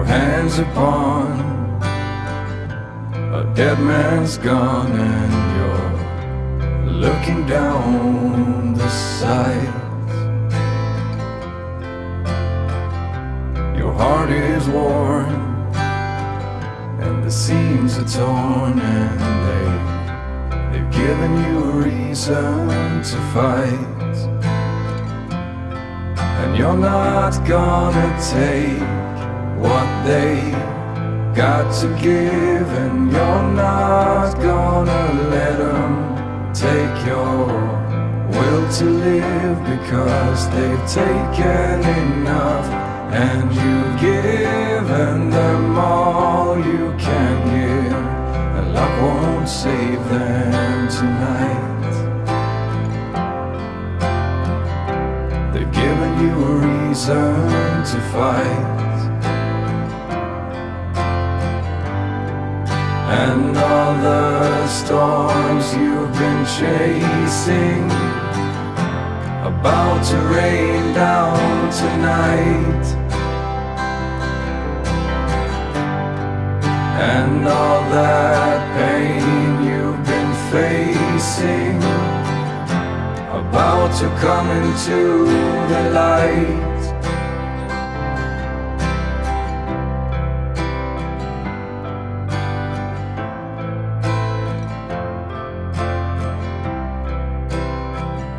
your hands upon a dead man's gun and you're looking down the sights. Your heart is worn and the seams are torn and they they've given you a reason to fight. And you're not gonna take they got to give, and you're not gonna let them take your will to live because they've taken enough, and you've given them all you can give, and luck won't save them tonight. They've given you a reason to fight. And all the storms you've been chasing About to rain down tonight. And all that pain you've been facing About to come into the light